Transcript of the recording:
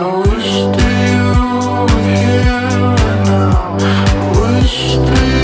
I wish that you were here now. I wish that